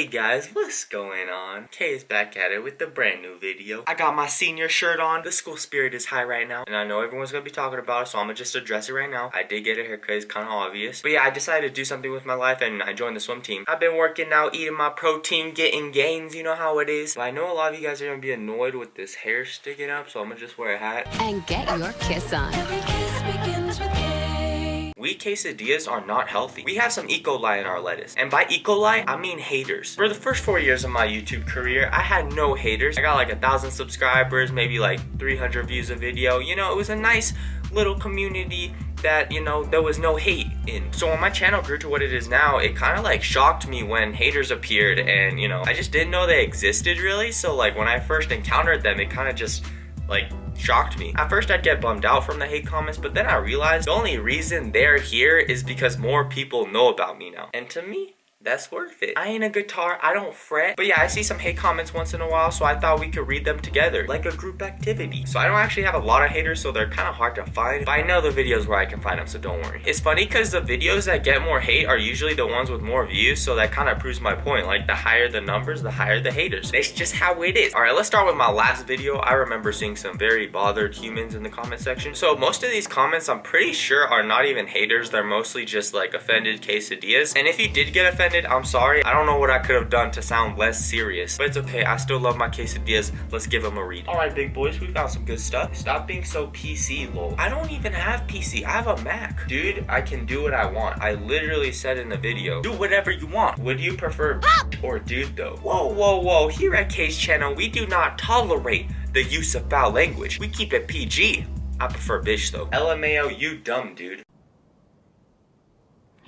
Hey guys, what's going on? Kay is back at it with the brand new video. I got my senior shirt on. The school spirit is high right now. And I know everyone's gonna be talking about it, so I'm gonna just address it right now. I did get a haircut, it's kinda obvious. But yeah, I decided to do something with my life and I joined the swim team. I've been working out, eating my protein, getting gains, you know how it is. But I know a lot of you guys are gonna be annoyed with this hair sticking up, so I'm gonna just wear a hat. And get your kiss on. We quesadillas are not healthy. We have some E. coli in our lettuce. And by E. coli, I mean haters. For the first four years of my YouTube career, I had no haters. I got like a thousand subscribers, maybe like 300 views a video. You know, it was a nice little community that you know there was no hate in so when my channel grew to what it is now it kind of like shocked me when haters appeared and you know i just didn't know they existed really so like when i first encountered them it kind of just like shocked me. At first I'd get bummed out from the hate comments, but then I realized the only reason they're here is because more people know about me now. And to me, that's worth it. I ain't a guitar, I don't fret. But yeah, I see some hate comments once in a while, so I thought we could read them together, like a group activity. So I don't actually have a lot of haters, so they're kind of hard to find. But I know the videos where I can find them, so don't worry. It's funny because the videos that get more hate are usually the ones with more views, so that kind of proves my point. Like, the higher the numbers, the higher the haters. It's just how it is. Alright, let's start with my last video. I remember seeing some very bothered humans in the comment section. So most of these comments, I'm pretty sure, are not even haters. They're mostly just, like, offended quesadillas. And if you did get offended, I'm sorry. I don't know what I could have done to sound less serious, but it's okay. I still love my quesadillas. Let's give them a read. All right, big boys, we found some good stuff. Stop being so PC, lol. I don't even have PC. I have a Mac. Dude, I can do what I want. I literally said in the video, do whatever you want. Would you prefer or dude though? Whoa, whoa, whoa. Here at Kay's channel, we do not tolerate the use of foul language. We keep it PG. I prefer bitch though. LMAO, you dumb dude.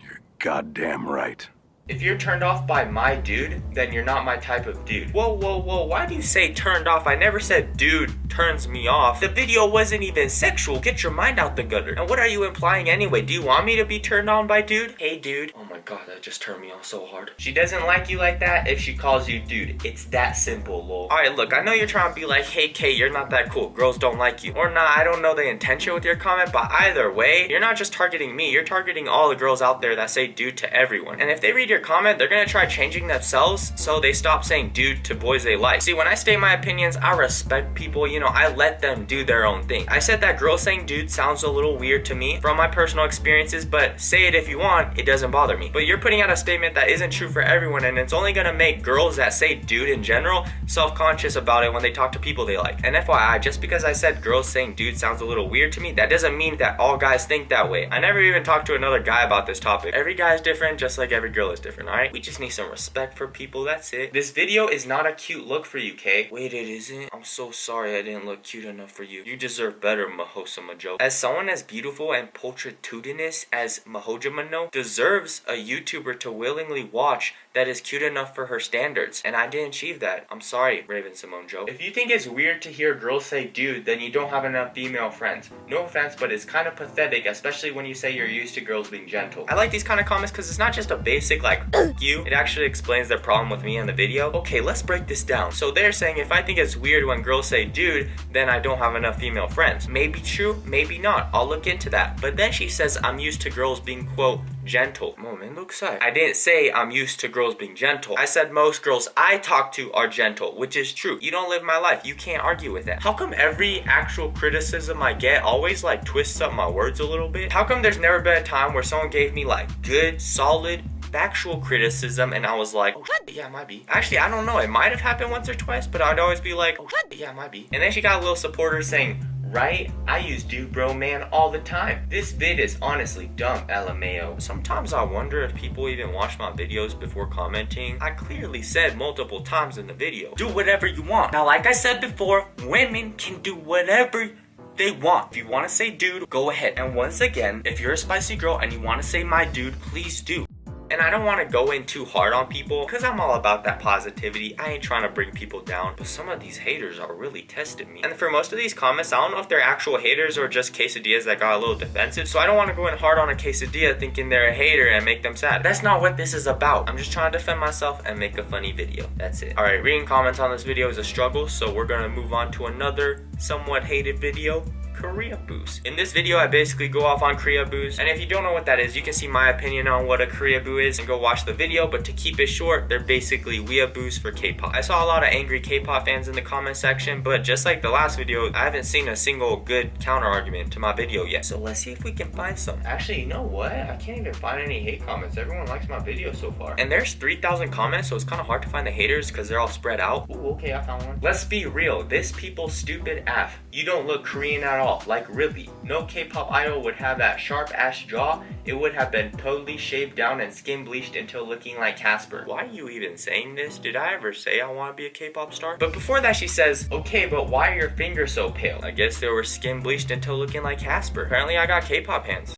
You're goddamn right. If you're turned off by my dude, then you're not my type of dude. Whoa, whoa, whoa, why do you say turned off? I never said dude turns me off. The video wasn't even sexual. Get your mind out the gutter. And what are you implying anyway? Do you want me to be turned on by dude? Hey, dude. Oh my god, that just turned me on so hard. She doesn't like you like that if she calls you dude. It's that simple, lol. Alright, look, I know you're trying to be like, hey, Kay, you're not that cool. Girls don't like you. Or not, I don't know the intention with your comment, but either way, you're not just targeting me. You're targeting all the girls out there that say dude to everyone. And if they read your comment, they're gonna try changing themselves so they stop saying dude to boys they like. See, when I state my opinions, I respect people. You know, I let them do their own thing. I said that girl saying dude sounds a little weird to me from my personal experiences, but say it if you want, it doesn't bother me. But you're putting out a statement that isn't true for everyone and it's only gonna make girls that say dude in general self-conscious about it when they talk to people they like. And FYI, just because I said girls saying dude sounds a little weird to me, that doesn't mean that all guys think that way. I never even talked to another guy about this topic. Every guy is different just like every girl is different, alright? We just need some respect for people, that's it. This video is not a cute look for you, Kay. Wait, it isn't? I'm so sorry I didn't look cute enough for you. You deserve better, Mahosa Majo. As someone as beautiful and pulchritudinous as Mahojamano deserves a YouTuber to willingly watch that is cute enough for her standards. And I didn't achieve that. I'm sorry, Raven Simone Joe. If you think it's weird to hear girls say dude, then you don't have enough female friends. No offense, but it's kind of pathetic, especially when you say you're used to girls being gentle. I like these kind of comments because it's not just a basic like, you. It actually explains their problem with me in the video. Okay, let's break this down. So they're saying if I think it's weird when girls say dude, then I don't have enough female friends. Maybe true, maybe not. I'll look into that. But then she says I'm used to girls being quote gentle. Moment, look side. I didn't say I'm used to girls being gentle. I said most girls I talk to are gentle, which is true. You don't live my life. You can't argue with that. How come every actual criticism I get always like twists up my words a little bit? How come there's never been a time where someone gave me like good, solid, factual criticism and I was like, oh yeah, it might be. Actually, I don't know. It might have happened once or twice, but I'd always be like, oh yeah, it might be. And then she got a little supporter saying, right? I use dude bro man all the time. This vid is honestly dumb, LMAO. Sometimes I wonder if people even watch my videos before commenting. I clearly said multiple times in the video, do whatever you want. Now, like I said before, women can do whatever they want. If you want to say dude, go ahead. And once again, if you're a spicy girl and you want to say my dude, please do. And I don't want to go in too hard on people because I'm all about that positivity. I ain't trying to bring people down, but some of these haters are really testing me. And for most of these comments, I don't know if they're actual haters or just quesadillas that got a little defensive. So I don't want to go in hard on a quesadilla thinking they're a hater and make them sad. That's not what this is about. I'm just trying to defend myself and make a funny video. That's it. All right, reading comments on this video is a struggle, so we're gonna move on to another somewhat hated video Korea boost. In this video, I basically go off on Koreaboos, and if you don't know what that is, you can see my opinion on what a Koreaboo is and go watch the video, but to keep it short, they're basically weeaboos for K-pop. I saw a lot of angry K-pop fans in the comment section, but just like the last video, I haven't seen a single good counter argument to my video yet. So let's see if we can find some. Actually, you know what? I can't even find any hate comments. Everyone likes my video so far. And there's 3,000 comments, so it's kind of hard to find the haters because they're all spread out. Ooh, okay, I found one. Let's be real. This people stupid F. You don't look Korean at all. Like really. No K-pop idol would have that sharp ass jaw. It would have been totally shaved down and skin bleached until looking like Casper. Why are you even saying this? Did I ever say I want to be a K-pop star? But before that she says, okay, but why are your fingers so pale? I guess they were skin bleached until looking like Casper. Apparently I got K-pop hands.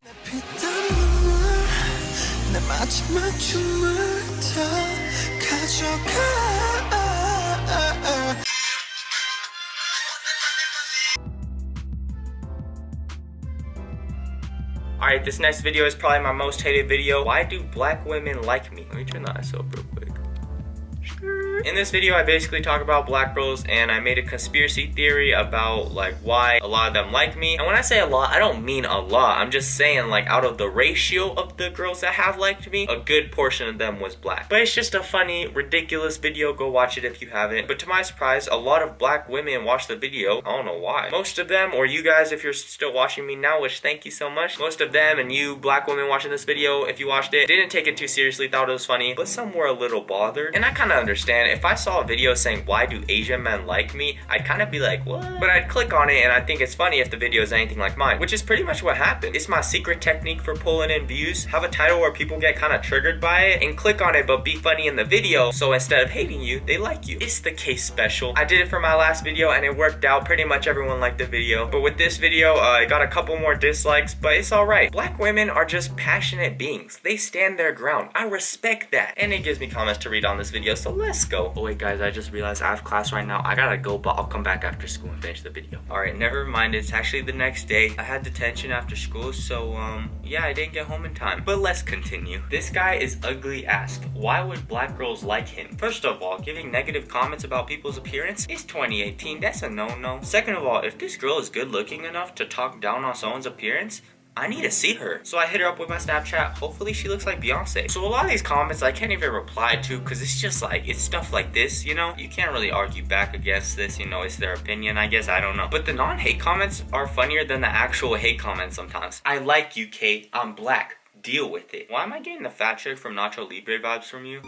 Alright, this next video is probably my most hated video. Why do black women like me? Let me turn the ISO up real quick. In this video, I basically talk about black girls and I made a conspiracy theory about like why a lot of them like me. And when I say a lot, I don't mean a lot. I'm just saying like out of the ratio of the girls that have liked me, a good portion of them was black. But it's just a funny, ridiculous video. Go watch it if you haven't. But to my surprise, a lot of black women watched the video. I don't know why. Most of them, or you guys if you're still watching me now, which thank you so much. Most of them and you black women watching this video, if you watched it, didn't take it too seriously, thought it was funny, but some were a little bothered. And I kind of understand if I saw a video saying why do Asian men like me, I'd kind of be like, what? But I'd click on it and I think it's funny if the video is anything like mine, which is pretty much what happened. It's my secret technique for pulling in views. Have a title where people get kind of triggered by it and click on it but be funny in the video. So instead of hating you, they like you. It's the case special. I did it for my last video and it worked out. Pretty much everyone liked the video. But with this video, uh, I got a couple more dislikes, but it's alright. Black women are just passionate beings. They stand their ground. I respect that. And it gives me comments to read on this video, so let's go. Oh wait guys, I just realized I have class right now. I gotta go, but I'll come back after school and finish the video. Alright, never mind. It's actually the next day. I had detention after school, so um, yeah, I didn't get home in time. But let's continue. This guy is ugly asked, why would black girls like him? First of all, giving negative comments about people's appearance is 2018. That's a no-no. Second of all, if this girl is good looking enough to talk down on someone's appearance, I need to see her. So I hit her up with my Snapchat. Hopefully she looks like Beyonce. So a lot of these comments I can't even reply to because it's just like, it's stuff like this, you know? You can't really argue back against this, you know, it's their opinion, I guess, I don't know. But the non-hate comments are funnier than the actual hate comments sometimes. I like you, Kate. I'm black. Deal with it. Why am I getting the fat chick from Nacho Libre vibes from you?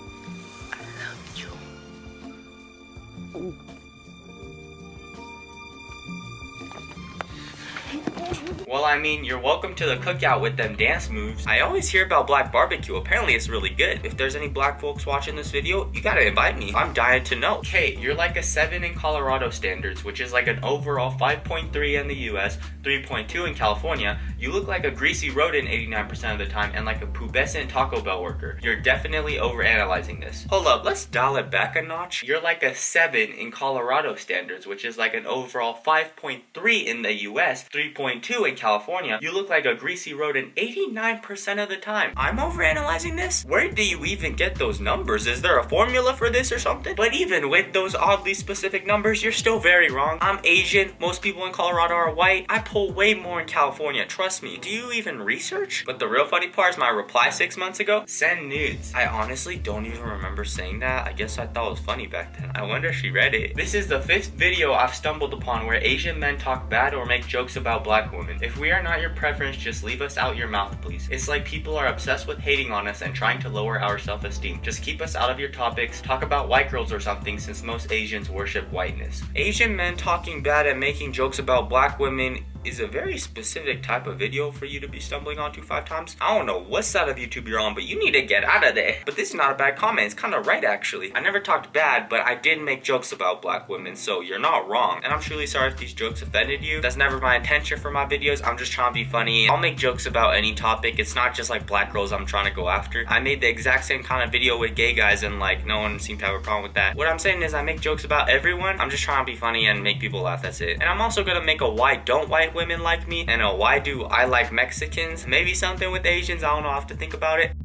Well, I mean, you're welcome to the cookout with them dance moves. I always hear about black barbecue. Apparently, it's really good. If there's any black folks watching this video, you gotta invite me. I'm dying to know. Okay, you're like a 7 in Colorado standards, which is like an overall 5.3 in the US, 3.2 in California. You look like a greasy rodent 89% of the time and like a pubescent Taco Bell worker. You're definitely overanalyzing this. Hold up, let's dial it back a notch. You're like a 7 in Colorado standards, which is like an overall 5.3 in the US, 3.2 in California, you look like a greasy rodent 89% of the time. I'm overanalyzing this? Where do you even get those numbers? Is there a formula for this or something? But even with those oddly specific numbers, you're still very wrong. I'm Asian. Most people in Colorado are white. I pull way more in California. Trust me. Do you even research? But the real funny part is my reply six months ago. Send nudes. I honestly don't even remember saying that. I guess I thought it was funny back then. I wonder if she read it. This is the fifth video I've stumbled upon where Asian men talk bad or make jokes about black women. If we are not your preference, just leave us out your mouth, please. It's like people are obsessed with hating on us and trying to lower our self-esteem. Just keep us out of your topics, talk about white girls or something since most Asians worship whiteness. Asian men talking bad and making jokes about black women is a very specific type of video for you to be stumbling onto five times. I don't know what side of YouTube you're on, but you need to get out of there. But this is not a bad comment. It's kind of right, actually. I never talked bad, but I did make jokes about black women, so you're not wrong. And I'm truly sorry if these jokes offended you. That's never my intention for my videos. I'm just trying to be funny. I'll make jokes about any topic. It's not just like black girls I'm trying to go after. I made the exact same kind of video with gay guys, and like no one seemed to have a problem with that. What I'm saying is I make jokes about everyone. I'm just trying to be funny and make people laugh. That's it. And I'm also gonna make a why don't white women like me and a why do I like Mexicans. Maybe something with Asians. I don't know. I have to think about it.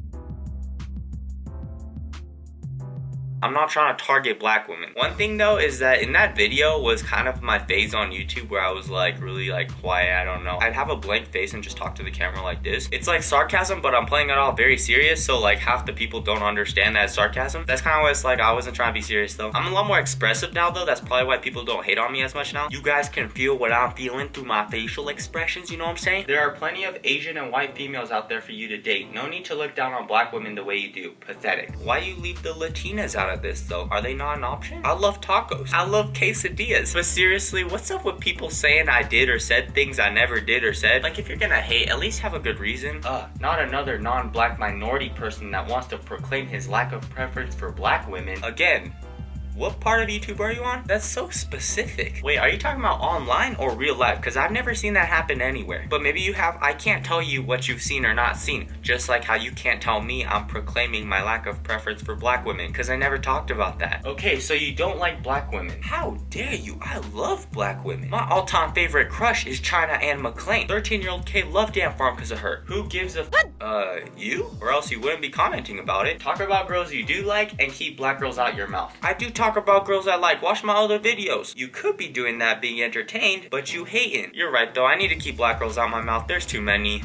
I'm not trying to target black women. One thing though is that in that video was kind of my phase on YouTube where I was like really like quiet, I don't know. I'd have a blank face and just talk to the camera like this. It's like sarcasm, but I'm playing it all very serious, so like half the people don't understand that sarcasm. That's kind of what it's like. I wasn't trying to be serious though. I'm a lot more expressive now though. That's probably why people don't hate on me as much now. You guys can feel what I'm feeling through my facial expressions, you know what I'm saying? There are plenty of Asian and white females out there for you to date. No need to look down on black women the way you do. Pathetic. Why you leave the Latinas out of this though? Are they not an option? I love tacos. I love quesadillas. But seriously, what's up with people saying I did or said things I never did or said? Like if you're gonna hate, at least have a good reason. Uh, not another non-black minority person that wants to proclaim his lack of preference for black women. Again, what part of YouTube are you on? That's so specific. Wait, are you talking about online or real life? Because I've never seen that happen anywhere. But maybe you have. I can't tell you what you've seen or not seen. Just like how you can't tell me I'm proclaiming my lack of preference for black women. Because I never talked about that. Okay, so you don't like black women. How dare you? I love black women. My all-time favorite crush is China Anne McClain. 13-year-old Kay loved A.N.T. Farm because of her. Who gives a uh, you? Or else you wouldn't be commenting about it. Talk about girls you do like and keep black girls out your mouth. I do talk about girls I like. Watch my other videos. You could be doing that being entertained, but you hating. You're right though. I need to keep black girls out my mouth. There's too many.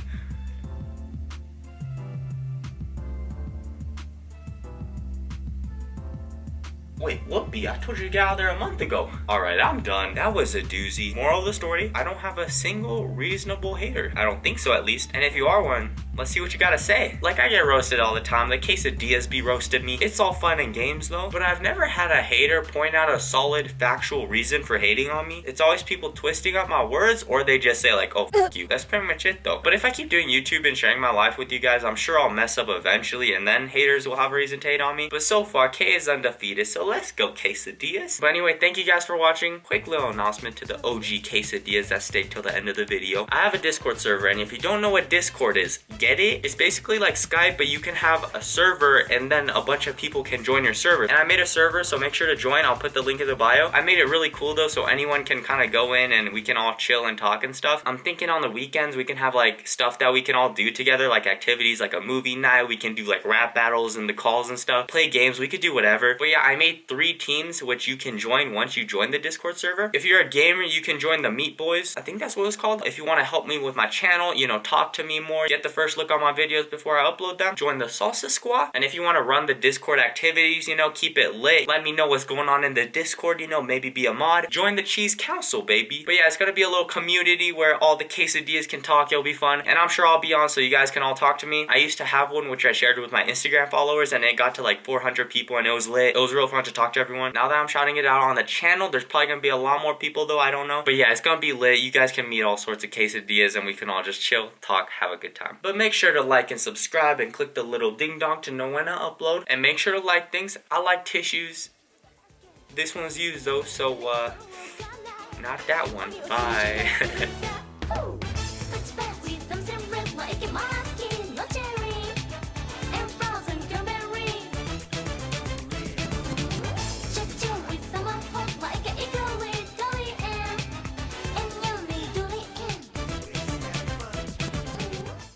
Wait, whoopee, I told you to get out of there a month ago. Alright, I'm done. That was a doozy. Moral of the story, I don't have a single reasonable hater. I don't think so at least. And if you are one, Let's see what you gotta say. Like I get roasted all the time. The quesadillas be roasted me. It's all fun and games though. But I've never had a hater point out a solid factual reason for hating on me. It's always people twisting up my words or they just say like, oh, you. That's pretty much it though. But if I keep doing YouTube and sharing my life with you guys, I'm sure I'll mess up eventually and then haters will have a reason to hate on me. But so far, K is undefeated. So let's go quesadillas. But anyway, thank you guys for watching. Quick little announcement to the OG quesadillas that stayed till the end of the video. I have a Discord server and if you don't know what Discord is, get get it? It's basically like Skype, but you can have a server and then a bunch of people can join your server. And I made a server, so make sure to join. I'll put the link in the bio. I made it really cool though, so anyone can kind of go in and we can all chill and talk and stuff. I'm thinking on the weekends we can have like stuff that we can all do together, like activities, like a movie night. We can do like rap battles and the calls and stuff. Play games, we could do whatever. But yeah, I made three teams which you can join once you join the Discord server. If you're a gamer, you can join the Meat Boys. I think that's what it's called. If you want to help me with my channel, you know, talk to me more, get the first look on my videos before I upload them. Join the Salsa Squad. And if you want to run the Discord activities, you know, keep it lit. Let me know what's going on in the Discord, you know, maybe be a mod. Join the Cheese Council, baby. But yeah, it's going to be a little community where all the quesadillas can talk. It'll be fun. And I'm sure I'll be on so you guys can all talk to me. I used to have one which I shared with my Instagram followers and it got to like 400 people and it was lit. It was real fun to talk to everyone. Now that I'm shouting it out on the channel, there's probably going to be a lot more people though. I don't know. But yeah, it's going to be lit. You guys can meet all sorts of quesadillas and we can all just chill, talk, have a good time. But make sure to like and subscribe and click the little ding dong to know when I upload. And make sure to like things. I like tissues. This one's used though, so uh, not that one. Bye.